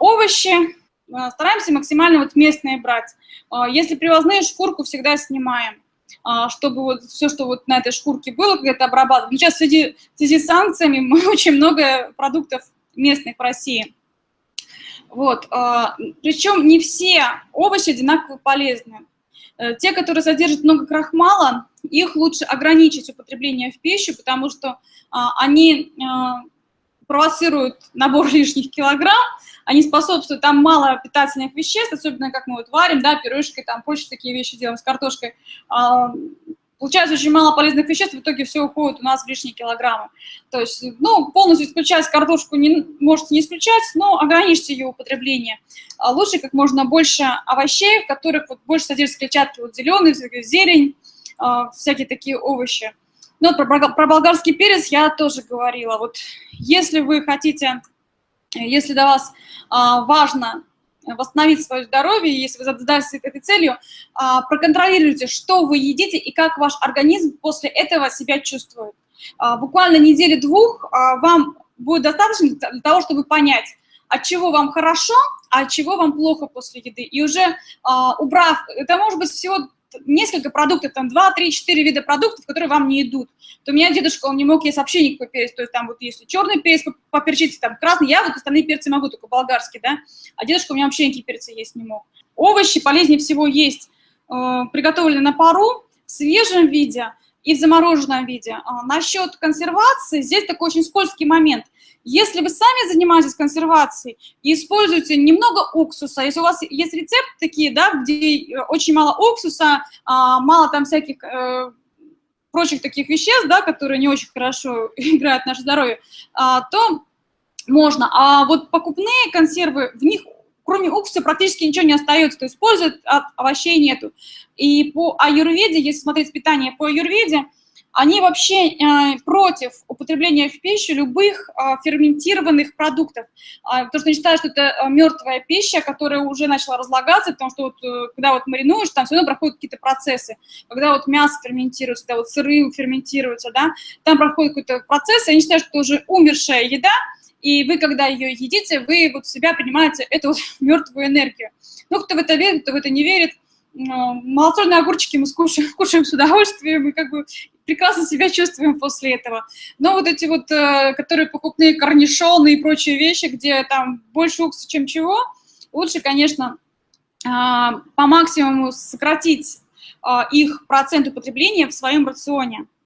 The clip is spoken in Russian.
Овощи э, стараемся максимально вот местные брать. Э, если привозные, шкурку всегда снимаем чтобы вот все, что вот на этой шкурке было, когда-то обрабатывать. Но сейчас в связи, в связи с санкциями мы очень много продуктов местных в России. Вот. Причем не все овощи одинаково полезны. Те, которые содержат много крахмала, их лучше ограничить употребление в пищу, потому что они провоцируют набор лишних килограмм, они способствуют, там мало питательных веществ, особенно как мы вот варим, да, пирожки, там прочие такие вещи делаем с картошкой. Получается очень мало полезных веществ, в итоге все уходит у нас в лишние килограммы. То есть, ну, полностью исключать картошку не, можете не исключать, но ограничьте ее употребление. А лучше как можно больше овощей, в которых вот больше содержится клетчатки, вот зеленый, зелень, а, всякие такие овощи. Ну, про, про болгарский перец я тоже говорила. Вот если вы хотите, если для вас а, важно восстановить свое здоровье, если вы задались этой целью, а, проконтролируйте, что вы едите и как ваш организм после этого себя чувствует. А, буквально недели-двух а, вам будет достаточно для того, чтобы понять, от чего вам хорошо, а от чего вам плохо после еды. И уже а, убрав, это может быть всего несколько продуктов, там 2, 3, 4 вида продуктов, которые вам не идут. То у меня дедушка, он не мог есть вообще никакой перец, то есть там вот если черный перец поперчить, там красный, я вот остальные перцы могу, только болгарский, да, а дедушка у меня вообще никакие перцы есть не мог. Овощи полезнее всего есть э, приготовленные на пару, в свежем виде и в замороженном виде. А, насчет консервации, здесь такой очень скользкий момент – если вы сами занимаетесь консервацией и используете немного уксуса, если у вас есть рецепт такие, да, где э, очень мало уксуса, а, мало там всяких э, прочих таких веществ, да, которые не очень хорошо играют в наше здоровье, а, то можно. А вот покупные консервы, в них кроме уксуса практически ничего не остается, то есть пользы от овощей нету. И по аюрведе, если смотреть питание по аюрведе, они вообще э, против употребления в пищу любых э, ферментированных продуктов, э, потому что они считают, что это э, мертвая пища, которая уже начала разлагаться, потому что вот, э, когда вот маринуешь, там все равно проходят какие-то процессы. Когда вот мясо ферментируется, когда вот сыры ферментируются, да, там проходит какой-то процесс, и они считают, что это уже умершая еда, и вы, когда ее едите, вы вот себя принимаете эту мертвую энергию. Ну, кто в это верит, кто в это не верит, малосольные огурчики мы скушаем, кушаем с удовольствием, и как бы прекрасно себя чувствуем после этого. Но вот эти вот, э, которые покупные корнишоны и прочие вещи, где там больше уксуса, чем чего, лучше, конечно, а, по максимуму сократить а, их процент употребления в своем рационе.